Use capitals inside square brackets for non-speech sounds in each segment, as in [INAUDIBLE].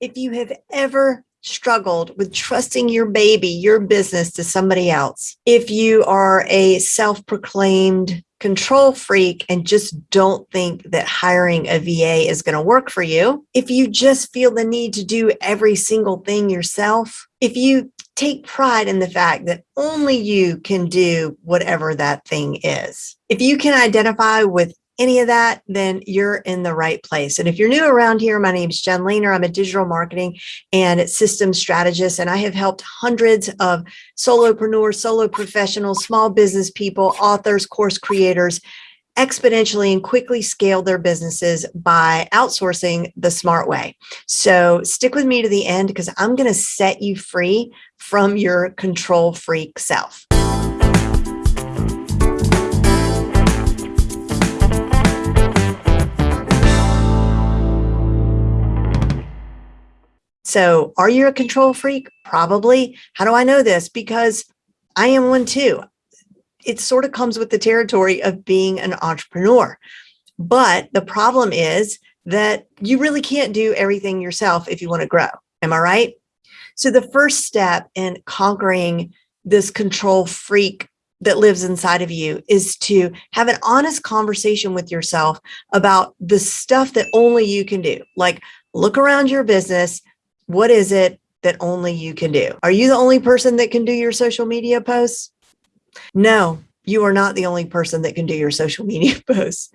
If you have ever struggled with trusting your baby, your business to somebody else, if you are a self proclaimed control freak and just don't think that hiring a VA is going to work for you, if you just feel the need to do every single thing yourself, if you take pride in the fact that only you can do whatever that thing is. If you can identify with any of that, then you're in the right place. And if you're new around here, my name is Jen Lehner. I'm a digital marketing and systems strategist, and I have helped hundreds of solopreneurs, solo professionals, small business people, authors, course creators exponentially and quickly scale their businesses by outsourcing the smart way. So stick with me to the end because I'm going to set you free from your control freak self. So are you a control freak? Probably. How do I know this? Because I am one too. It sort of comes with the territory of being an entrepreneur. But the problem is that you really can't do everything yourself if you want to grow. Am I right? So the first step in conquering this control freak that lives inside of you is to have an honest conversation with yourself about the stuff that only you can do. Like look around your business, what is it that only you can do? Are you the only person that can do your social media posts? No, you are not the only person that can do your social [LAUGHS] media posts.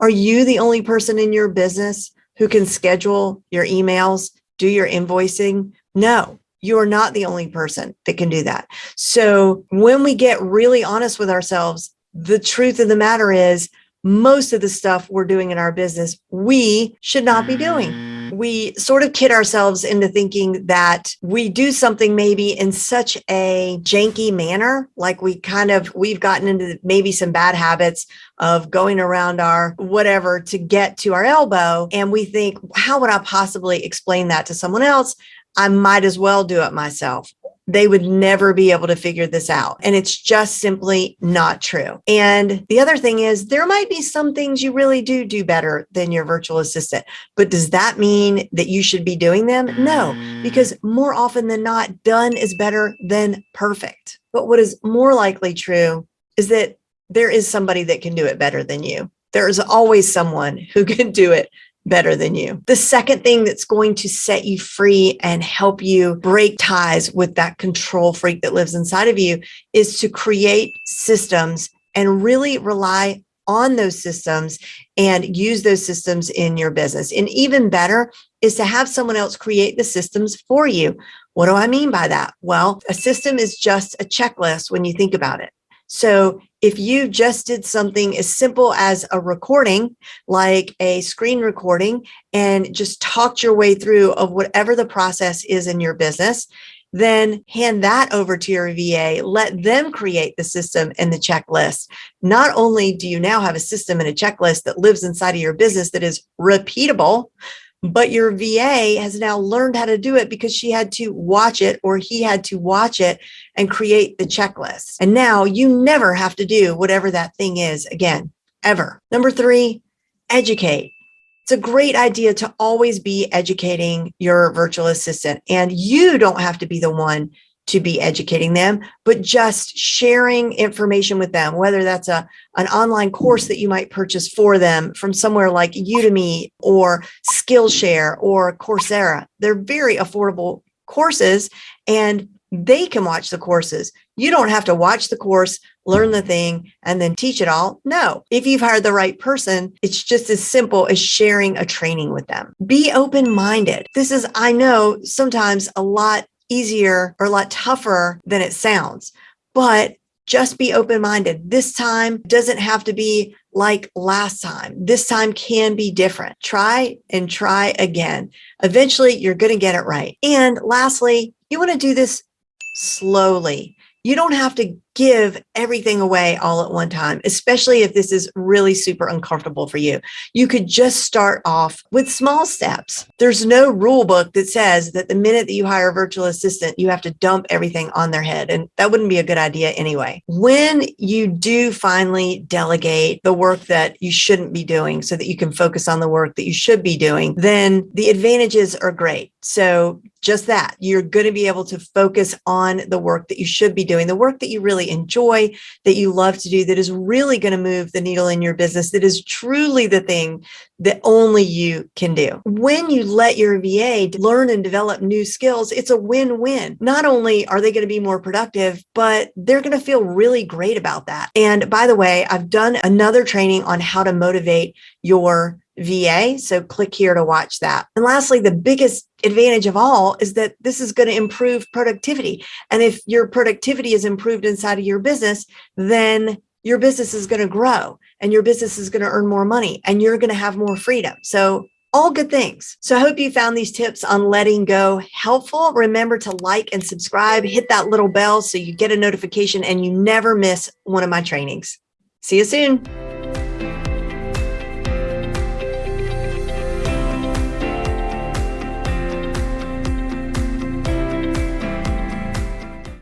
Are you the only person in your business who can schedule your emails, do your invoicing? No, you are not the only person that can do that. So when we get really honest with ourselves, the truth of the matter is most of the stuff we're doing in our business, we should not be doing we sort of kid ourselves into thinking that we do something maybe in such a janky manner, like we kind of, we've gotten into maybe some bad habits of going around our whatever to get to our elbow. And we think, how would I possibly explain that to someone else? I might as well do it myself they would never be able to figure this out. And it's just simply not true. And the other thing is there might be some things you really do do better than your virtual assistant, but does that mean that you should be doing them? No, mm. because more often than not, done is better than perfect. But what is more likely true is that there is somebody that can do it better than you. There is always someone who can do it better than you. The second thing that's going to set you free and help you break ties with that control freak that lives inside of you is to create systems and really rely on those systems and use those systems in your business. And even better is to have someone else create the systems for you. What do I mean by that? Well, a system is just a checklist when you think about it. So if you just did something as simple as a recording, like a screen recording, and just talked your way through of whatever the process is in your business, then hand that over to your VA, let them create the system and the checklist. Not only do you now have a system and a checklist that lives inside of your business that is repeatable, but your VA has now learned how to do it because she had to watch it or he had to watch it and create the checklist. And now you never have to do whatever that thing is again, ever. Number three, educate. It's a great idea to always be educating your virtual assistant and you don't have to be the one to be educating them, but just sharing information with them, whether that's a, an online course that you might purchase for them from somewhere like Udemy or Skillshare or Coursera. They're very affordable courses and they can watch the courses. You don't have to watch the course, learn the thing, and then teach it all. No, if you've hired the right person, it's just as simple as sharing a training with them. Be open-minded. This is, I know, sometimes a lot easier or a lot tougher than it sounds, but just be open-minded. This time doesn't have to be like last time. This time can be different. Try and try again. Eventually, you're going to get it right. And lastly, you want to do this slowly. You don't have to give everything away all at one time, especially if this is really super uncomfortable for you. You could just start off with small steps. There's no rule book that says that the minute that you hire a virtual assistant, you have to dump everything on their head. And that wouldn't be a good idea anyway. When you do finally delegate the work that you shouldn't be doing so that you can focus on the work that you should be doing, then the advantages are great. So just that you're going to be able to focus on the work that you should be doing, the work that you enjoy, that you love to do, that is really going to move the needle in your business, that is truly the thing that only you can do. When you let your VA learn and develop new skills, it's a win-win. Not only are they going to be more productive, but they're going to feel really great about that. And by the way, I've done another training on how to motivate your VA. So click here to watch that. And lastly, the biggest advantage of all is that this is going to improve productivity. And if your productivity is improved inside of your business, then your business is going to grow and your business is going to earn more money and you're going to have more freedom. So all good things. So I hope you found these tips on letting go helpful. Remember to like and subscribe, hit that little bell so you get a notification and you never miss one of my trainings. See you soon.